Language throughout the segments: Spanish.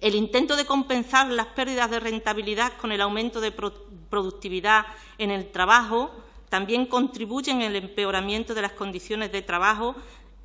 El intento de compensar las pérdidas de rentabilidad con el aumento de productividad en el trabajo también contribuye en el empeoramiento de las condiciones de trabajo.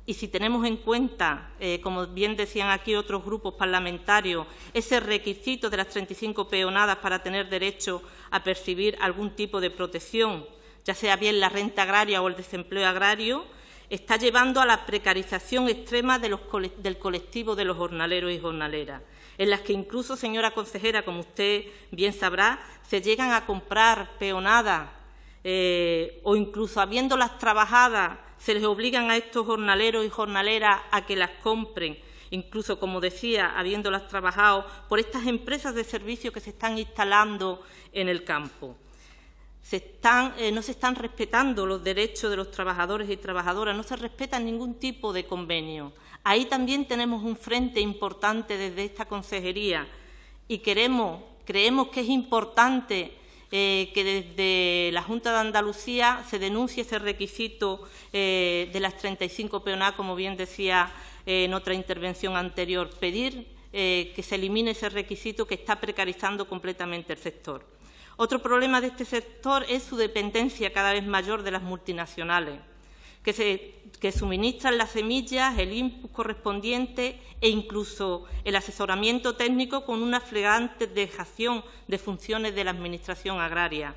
Y si tenemos en cuenta, eh, como bien decían aquí otros grupos parlamentarios, ese requisito de las 35 peonadas para tener derecho a percibir algún tipo de protección, ya sea bien la renta agraria o el desempleo agrario, está llevando a la precarización extrema del colectivo de los jornaleros y jornaleras, en las que incluso, señora consejera, como usted bien sabrá, se llegan a comprar peonadas eh, o incluso habiéndolas trabajadas se les obligan a estos jornaleros y jornaleras a que las compren, incluso, como decía, habiéndolas trabajado, por estas empresas de servicios que se están instalando en el campo. Eh, no se están respetando los derechos de los trabajadores y trabajadoras, no se respeta ningún tipo de convenio. Ahí también tenemos un frente importante desde esta consejería y queremos, creemos que es importante eh, que desde la Junta de Andalucía se denuncie ese requisito eh, de las 35 PONA, como bien decía en otra intervención anterior, pedir que se elimine ese requisito que está precarizando completamente el sector. Otro problema de este sector es su dependencia cada vez mayor de las multinacionales que, suministran las semillas, el input correspondiente e incluso el asesoramiento técnico con una flagrante dejación de funciones de la Administración agraria.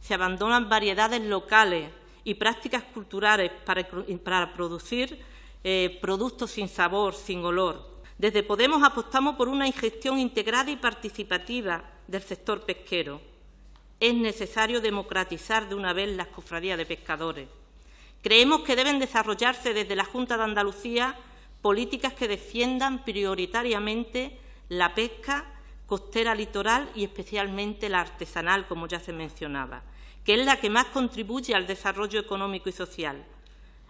Se abandonan variedades locales y prácticas culturales para, producir eh, productos sin sabor, sin olor. Desde Podemos apostamos por una ingestión integrada y participativa del sector pesquero. Es necesario democratizar de una vez las cofradías de pescadores. Creemos que deben desarrollarse desde la Junta de Andalucía políticas que defiendan prioritariamente la pesca costera litoral y especialmente la artesanal, como ya se mencionaba, que es la que más contribuye al desarrollo económico y social,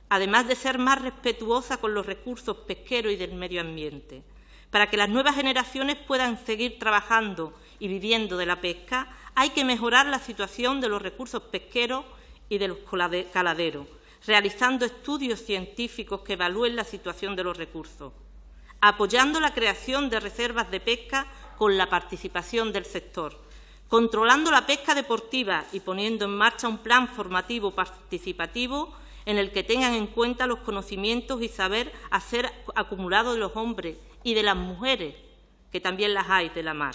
además de ser más respetuosa con los recursos pesqueros y del medio ambiente. Para que las nuevas generaciones puedan seguir trabajando y viviendo de la pesca, hay que mejorar la situación de los recursos pesqueros y de los caladeros, realizando estudios científicos que evalúen la situación de los recursos, apoyando la creación de reservas de pesca con la participación del sector, controlando la pesca deportiva y poniendo en marcha un plan formativo participativo en el que tengan en cuenta los conocimientos y saber hacer acumulados de los hombres y de las mujeres, que también las hay de la mar.